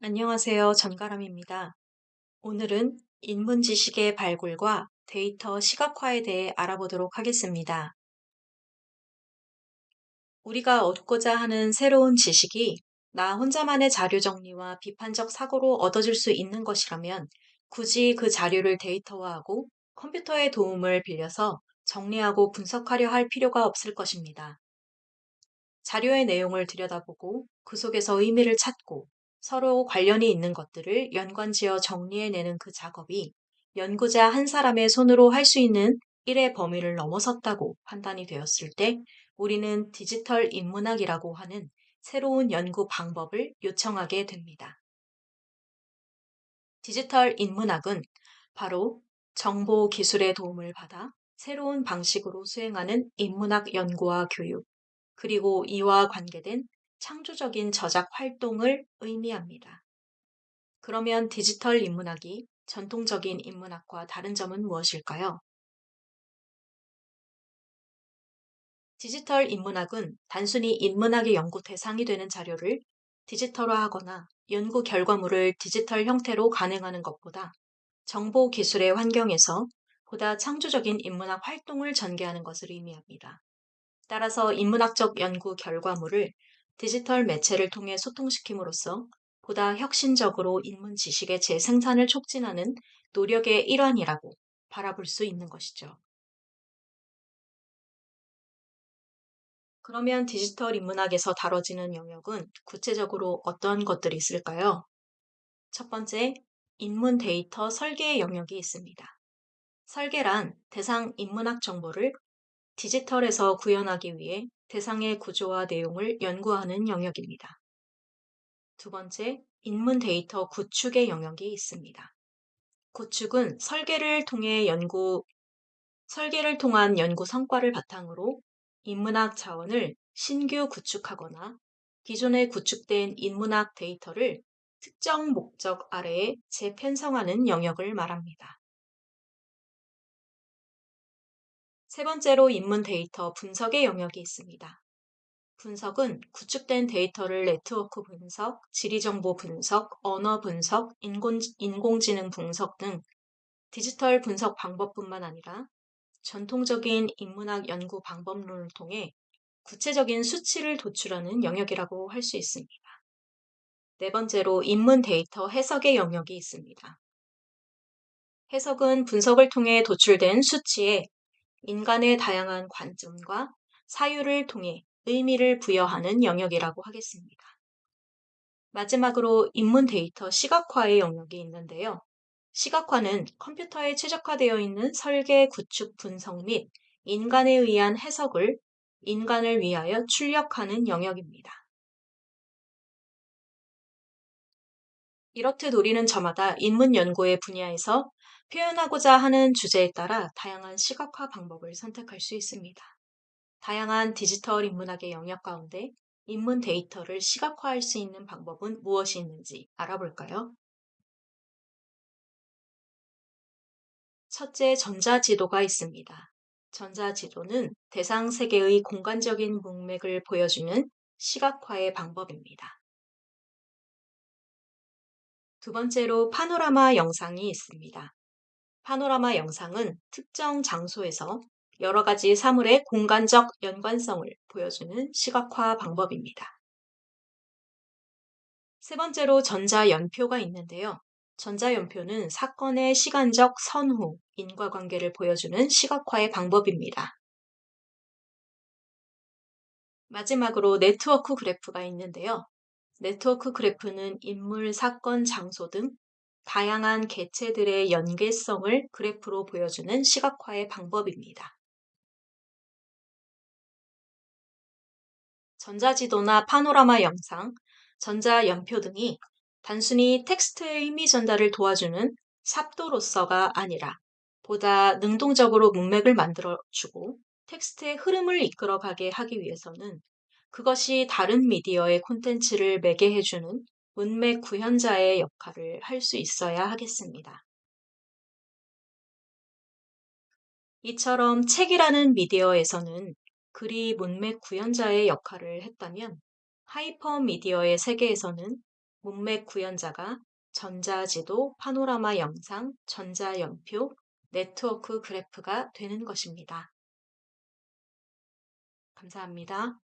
안녕하세요. 전가람입니다. 오늘은 인문 지식의 발굴과 데이터 시각화에 대해 알아보도록 하겠습니다. 우리가 얻고자 하는 새로운 지식이 나 혼자만의 자료 정리와 비판적 사고로 얻어질 수 있는 것이라면 굳이 그 자료를 데이터화하고 컴퓨터의 도움을 빌려서 정리하고 분석하려 할 필요가 없을 것입니다. 자료의 내용을 들여다보고 그 속에서 의미를 찾고 서로 관련이 있는 것들을 연관지어 정리해내는 그 작업이 연구자 한 사람의 손으로 할 수 있는 일의 범위를 넘어섰다고 판단이 되었을 때 우리는 디지털 인문학이라고 하는 새로운 연구 방법을 요청하게 됩니다. 디지털 인문학은 바로 정보 기술의 도움을 받아 새로운 방식으로 수행하는 인문학 연구와 교육, 그리고 이와 관계된 창조적인 저작 활동을 의미합니다. 그러면 디지털 인문학이 전통적인 인문학과 다른 점은 무엇일까요? 디지털 인문학은 단순히 인문학의 연구 대상이 되는 자료를 디지털화하거나 연구 결과물을 디지털 형태로 가능하는 것보다 정보 기술의 환경에서 보다 창조적인 인문학 활동을 전개하는 것을 의미합니다. 따라서 인문학적 연구 결과물을 디지털 매체를 통해 소통시킴으로써 보다 혁신적으로 인문 지식의 재생산을 촉진하는 노력의 일환이라고 바라볼 수 있는 것이죠. 그러면 디지털 인문학에서 다뤄지는 영역은 구체적으로 어떤 것들이 있을까요? 첫 번째, 인문 데이터 설계의 영역이 있습니다. 설계란 대상 인문학 정보를 디지털에서 구현하기 위해 대상의 구조와 내용을 연구하는 영역입니다. 두 번째, 인문 데이터 구축의 영역이 있습니다. 구축은 설계를 통해 연구, 설계를 통한 연구 성과를 바탕으로 인문학 자원을 신규 구축하거나 기존에 구축된 인문학 데이터를 특정 목적 아래에 재편성하는 영역을 말합니다. 세 번째로 인문 데이터 분석의 영역이 있습니다. 분석은 구축된 데이터를 네트워크 분석, 지리정보 분석, 언어 분석, 인공, 인공지능 분석 등 디지털 분석 방법뿐만 아니라 전통적인 인문학 연구 방법론을 통해 구체적인 수치를 도출하는 영역이라고 할 수 있습니다. 네 번째로 인문 데이터 해석의 영역이 있습니다. 해석은 분석을 통해 도출된 수치에 인간의 다양한 관점과 사유를 통해 의미를 부여하는 영역이라고 하겠습니다. 마지막으로 인문 데이터 시각화의 영역이 있는데요. 시각화는 컴퓨터에 최적화되어 있는 설계, 구축, 분석 및 인간에 의한 해석을 인간을 위하여 출력하는 영역입니다. 이렇듯 우리는 저마다 인문 연구의 분야에서 표현하고자 하는 주제에 따라 다양한 시각화 방법을 선택할 수 있습니다. 다양한 디지털 인문학의 영역 가운데 인문 데이터를 시각화할 수 있는 방법은 무엇이 있는지 알아볼까요? 첫째, 전자지도가 있습니다. 전자지도는 대상 세계의 공간적인 문맥을 보여주는 시각화의 방법입니다. 두 번째로 파노라마 영상이 있습니다. 파노라마 영상은 특정 장소에서 여러 가지 사물의 공간적 연관성을 보여주는 시각화 방법입니다. 세 번째로 전자연표가 있는데요. 전자연표는 사건의 시간적 선후, 인과관계를 보여주는 시각화의 방법입니다. 마지막으로 네트워크 그래프가 있는데요. 네트워크 그래프는 인물, 사건, 장소 등 다양한 개체들의 연계성을 그래프로 보여주는 시각화의 방법입니다. 전자지도나 파노라마 영상, 전자연표 등이 단순히 텍스트의 의미 전달을 도와주는 삽도로서가 아니라 보다 능동적으로 문맥을 만들어주고 텍스트의 흐름을 이끌어가게 하기 위해서는 그것이 다른 미디어의 콘텐츠를 매개해주는 문맥 구현자의 역할을 할 수 있어야 하겠습니다. 이처럼 책이라는 미디어에서는 글이 문맥 구현자의 역할을 했다면 하이퍼 미디어의 세계에서는 문맥 구현자가 전자지도, 파노라마 영상, 전자연표, 네트워크 그래프가 되는 것입니다. 감사합니다.